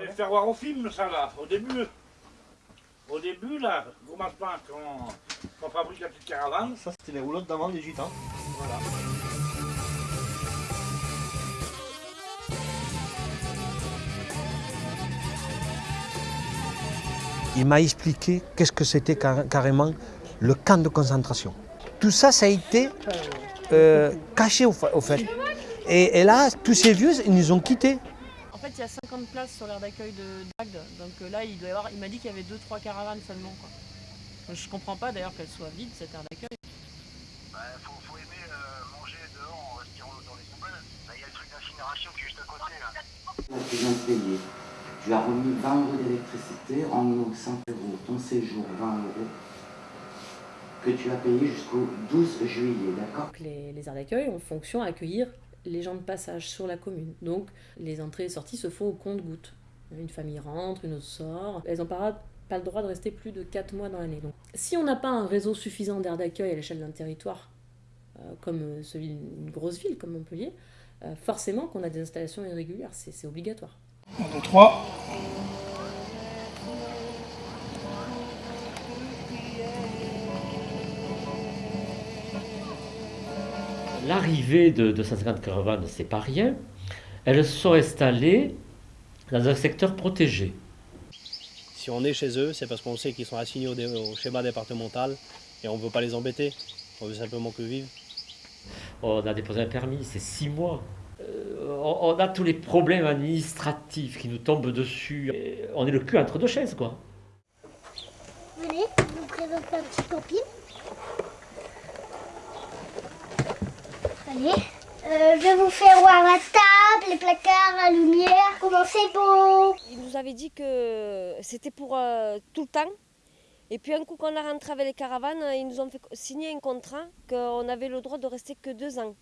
On va faire voir au film ça là, au début. Au début là, commencement quand on fabrique la petite caravane. Ça, c'était les roulottes d'avant des gitans. Voilà. Il m'a expliqué qu'est-ce que c'était carrément le camp de concentration. Tout ça, ça a été euh, caché au, fait. Et, là, tous ces vieux, ils nous ont quittés. Fait, il y a 50 places sur l'aire d'accueil de Dagde. Donc euh, là, il, doit y avoir, il m'a dit qu'il y avait 2-3 caravanes seulement. Quoi. Je comprends pas d'ailleurs qu'elle soit vide, cette aire d'accueil. Il bah, faut, faut, aimer euh, manger dehors en respirant dans les poubelles. Il y a le truc d'incinération qui est juste à côté. Là. Tu as remis 20 euros d'électricité, en eau 5 euros, ton séjour 20 euros, que tu as payé jusqu'au 12 juillet, d'accord? Les, les aires d'accueil ont fonction à accueillir les gens de passage sur la commune. Donc les entrées et sorties se font au compte-gouttes. Une famille rentre, une autre sort. Elles n'ont pas, le droit de rester plus de 4 mois dans l'année. Donc si on n'a pas un réseau suffisant d'aires d'accueil à l'échelle d'un territoire, euh, comme celui d'une grosse ville comme Montpellier, euh, forcément qu'on a des installations irrégulières, c'est obligatoire. 1, 2, 3. L'arrivée de 250 caravanes, c'est pas rien. Elles sont installées dans un secteur protégé. Si on est chez eux, c'est parce qu'on sait qu'ils sont assignés au, schéma départemental et on ne veut pas les embêter. On veut simplement que vivent. On a déposé un permis, c'est six mois. Euh, on a tous les problèmes administratifs qui nous tombent dessus. on est le cul entre deux chaises, quoi. Venez, je vous présente ma petite copine. Allez, euh, je vais vous faire voir la table, les placards, la lumière, comment c'est beau. Il nous avait dit que c'était pour euh, tout le temps. Et puis un coup qu'on a rentré avec les caravanes, ils nous ont fait signer un contrat qu'on avait le droit de rester que deux ans.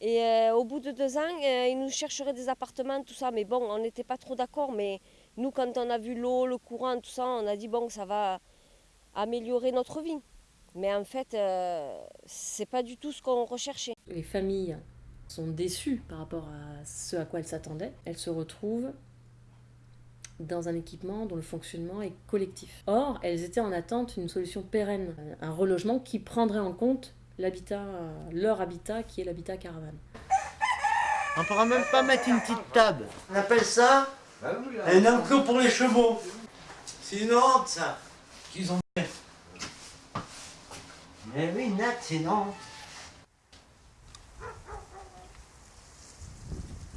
Et euh, au bout de deux ans, ils nous chercheraient des appartements, tout ça. Mais bon, on n'était pas trop d'accord. Mais nous, quand on a vu l'eau, le courant, tout ça, on a dit, bon, ça va améliorer notre vie. Mais en fait, euh, c'est pas du tout ce qu'on recherchait. Les familles sont déçues par rapport à ce à quoi elles s'attendaient. Elles se retrouvent dans un équipement dont le fonctionnement est collectif. Or, elles étaient en attente d'une solution pérenne, un relogement qui prendrait en compte l'habitat, leur habitat qui est l'habitat caravane. On pourra même pas mettre une petite table. On appelle ça bah un enclos pour les chevaux. C'est une honte ça. Qu'ils ont Mais oui, Nat, c'est non.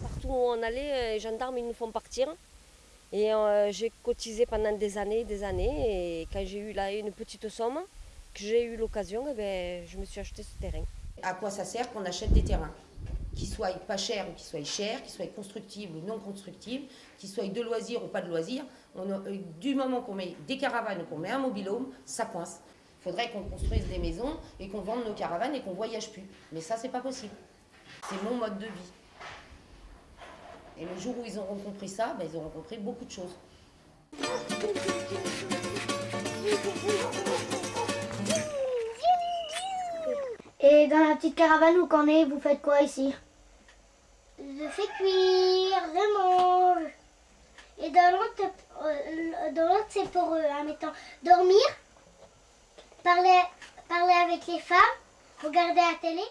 Partout où on allait, euh, les gendarmes ils nous font partir. Et euh, j'ai cotisé pendant des années, des années. Et quand j'ai eu là une petite somme, que j'ai eu l'occasion, eh ben, je me suis acheté ce terrain. À quoi ça sert qu'on achète des terrains? Qu'ils soient pas chers ou qu'ils soient chers, qu'ils soient constructibles ou non constructibles, qu'ils soient de loisirs ou pas de loisirs. On euh, du moment qu'on met des caravanes ou qu'on met un mobilhome, ça coince. Il faudrait qu'on construise des maisons et qu'on vende nos caravanes et qu'on voyage plus. Mais ça, c'est pas possible. C'est mon mode de vie. Et le jour où ils auront compris ça, ben, ils auront compris beaucoup de choses. Et dans la petite caravane où qu'on est, vous faites quoi ici? Je fais cuire, je mange. Et dans l'autre, euh, c'est pour, euh, admettons, dormir, parler, parler avec les femmes, regarder la télé.